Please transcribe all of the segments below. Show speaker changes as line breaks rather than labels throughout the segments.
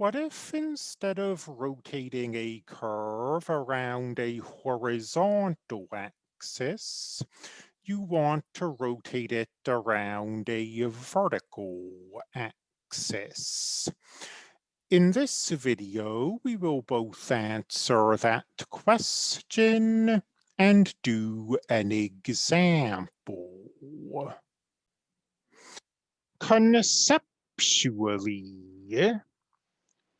What if instead of rotating a curve around a horizontal axis, you want to rotate it around a vertical axis? In this video, we will both answer that question and do an example. Conceptually,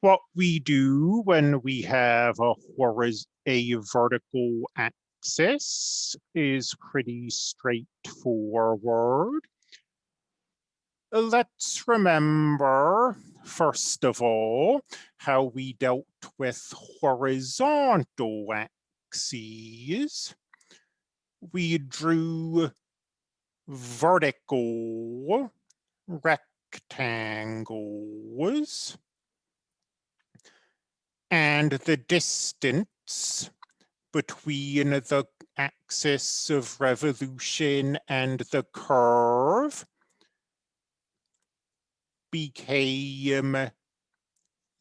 what we do when we have a horiz a vertical axis is pretty straightforward. Let's remember, first of all, how we dealt with horizontal axes. We drew vertical rectangles and the distance between the axis of revolution and the curve became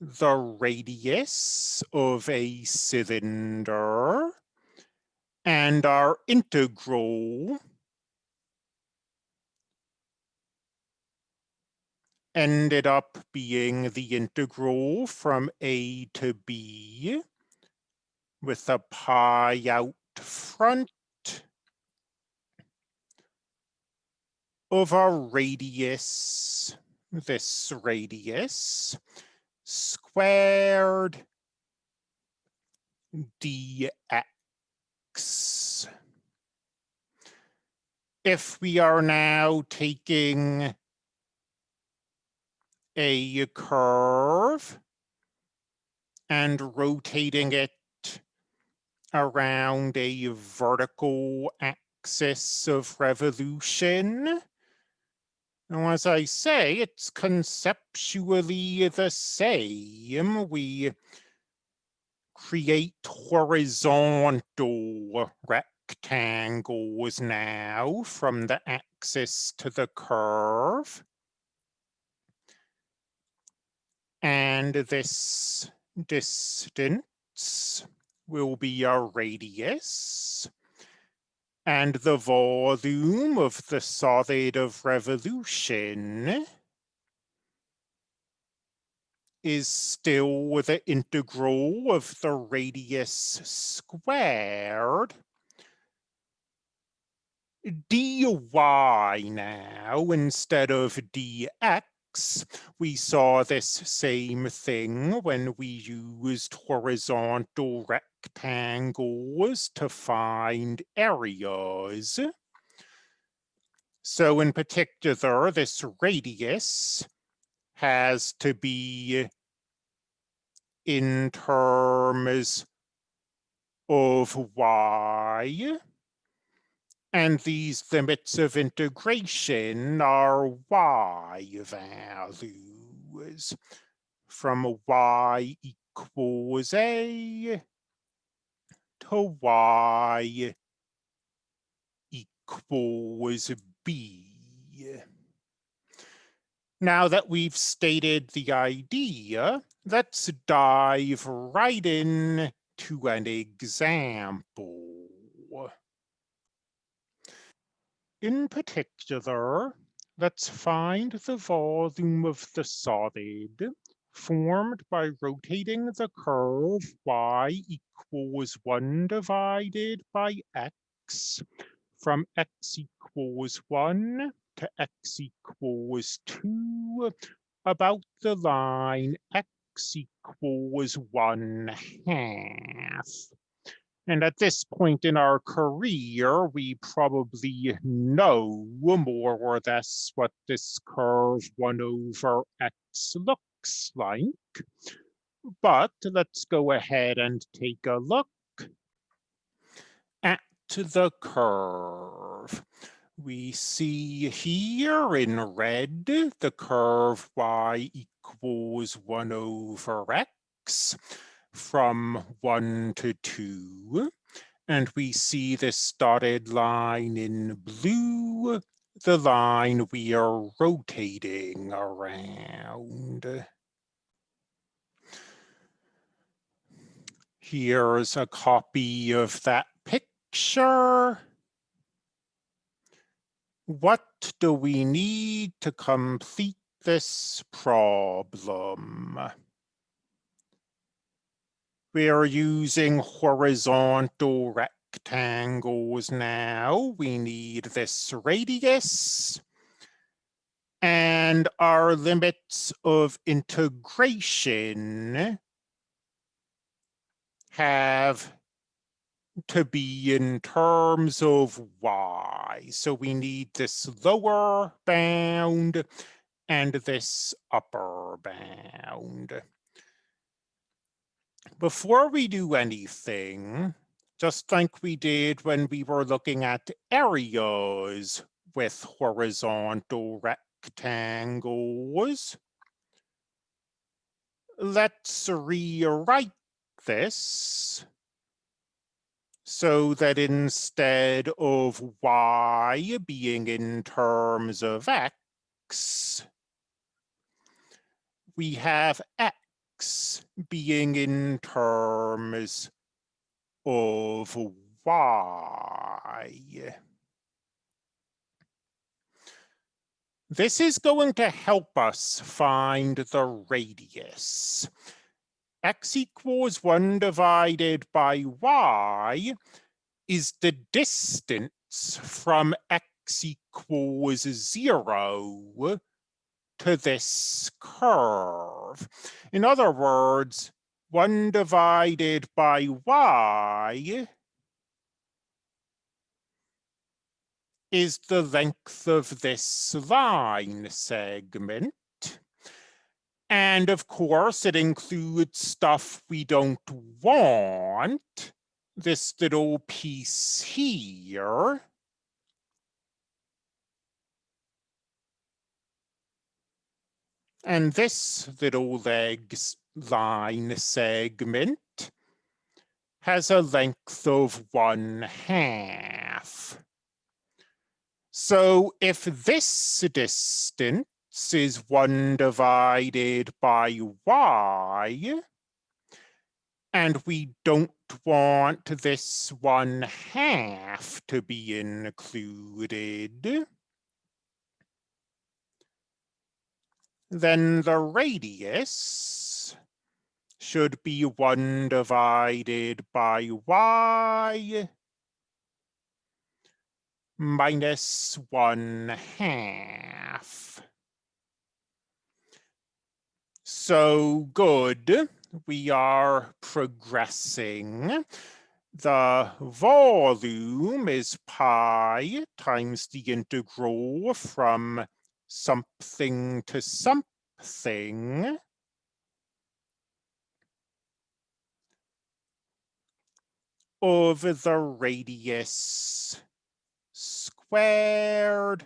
the radius of a cylinder and our integral ended up being the integral from a to b with a pi out front of a radius, this radius, squared dx. If we are now taking a curve and rotating it around a vertical axis of revolution. Now, as I say, it's conceptually the same. We create horizontal rectangles now from the axis to the curve. And this distance will be a radius. And the volume of the solid of revolution is still the integral of the radius squared dy now instead of dx we saw this same thing when we used horizontal rectangles to find areas. So in particular, this radius has to be in terms of y and these limits of integration are y values from y equals a to y equals b. Now that we've stated the idea, let's dive right in to an example. In particular, let's find the volume of the solid formed by rotating the curve y equals 1 divided by x from x equals 1 to x equals 2 about the line x equals 1 half. And at this point in our career, we probably know more or less what this curve 1 over x looks like. But let's go ahead and take a look at the curve. We see here in red the curve y equals 1 over x from 1 to 2. And we see this dotted line in blue, the line we are rotating around. Here's a copy of that picture. What do we need to complete this problem? We're using horizontal rectangles now. We need this radius. And our limits of integration have to be in terms of y. So we need this lower bound and this upper bound. Before we do anything, just like we did when we were looking at areas with horizontal rectangles, let's rewrite this so that instead of y being in terms of x, we have x being in terms of y. This is going to help us find the radius x equals 1 divided by y is the distance from x equals 0 to this curve. In other words, 1 divided by y is the length of this line segment. And of course, it includes stuff we don't want. This little piece here. And this little legs line segment has a length of one half. So if this distance is 1 divided by y. And we don't want this 1 half to be included. Then the radius should be 1 divided by y minus 1 half. So good, we are progressing. The volume is pi times the integral from something to something. of the radius squared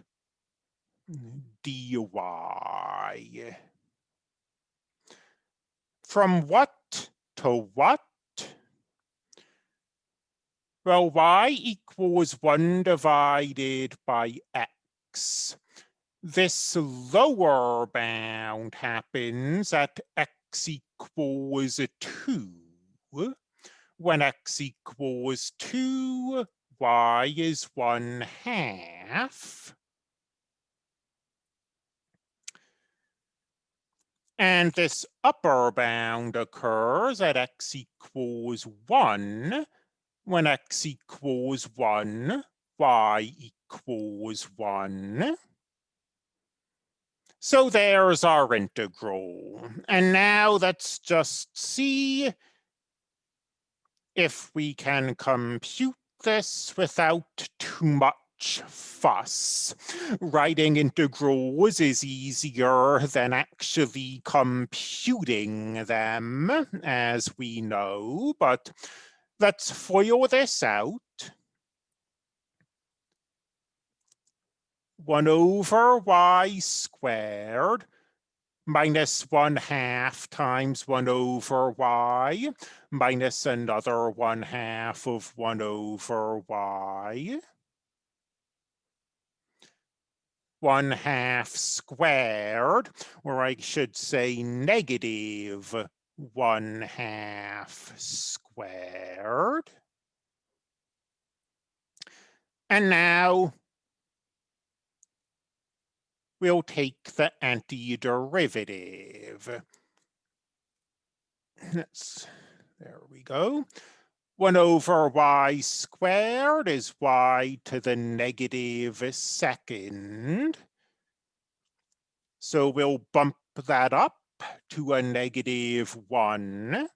dy. From what to what? Well, y equals 1 divided by x. This lower bound happens at x equals 2. When x equals 2, y is 1 half. And this upper bound occurs at x equals 1. When x equals 1, y equals 1. So there's our integral. And now let's just see if we can compute this without too much fuss. Writing integrals is easier than actually computing them, as we know, but let's FOIL this out. 1 over y squared minus 1 half times 1 over y minus another 1 half of 1 over y 1 half squared, or I should say negative 1 half squared squared. And now we'll take the antiderivative. Let's, there we go. 1 over y squared is y to the negative second. So we'll bump that up to a negative 1.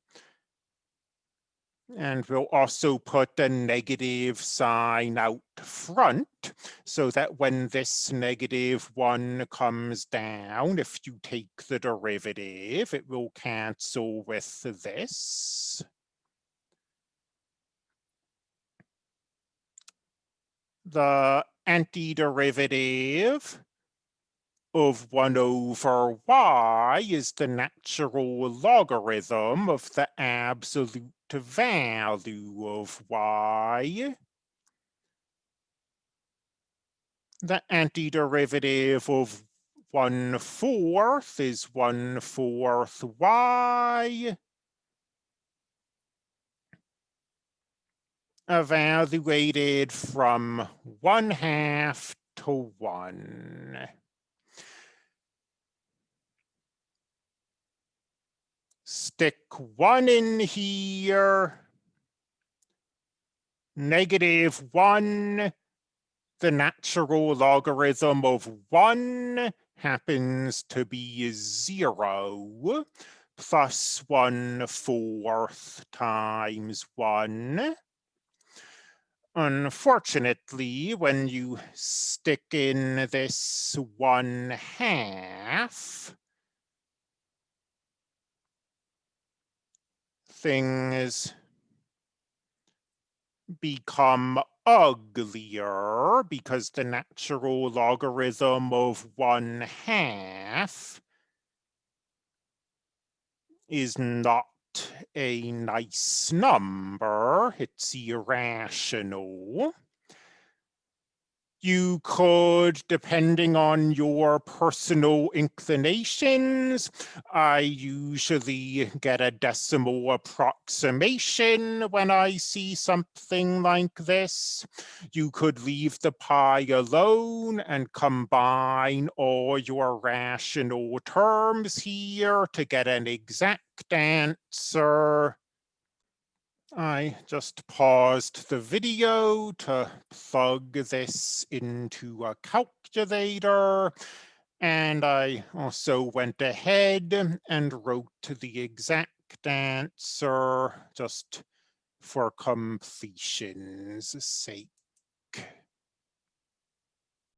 And we'll also put a negative sign out front so that when this negative one comes down, if you take the derivative, it will cancel with this. The antiderivative of 1 over y is the natural logarithm of the absolute value of y. The antiderivative of 1 fourth is 1 fourth y. Evaluated from 1 half to 1. Stick one in here, negative one, the natural logarithm of one happens to be zero, plus one fourth times one. Unfortunately, when you stick in this one half, things become uglier because the natural logarithm of one half is not a nice number, it's irrational you could, depending on your personal inclinations, I usually get a decimal approximation when I see something like this. You could leave the pi alone and combine all your rational terms here to get an exact answer. I just paused the video to plug this into a calculator. And I also went ahead and wrote the exact answer just for completion's sake.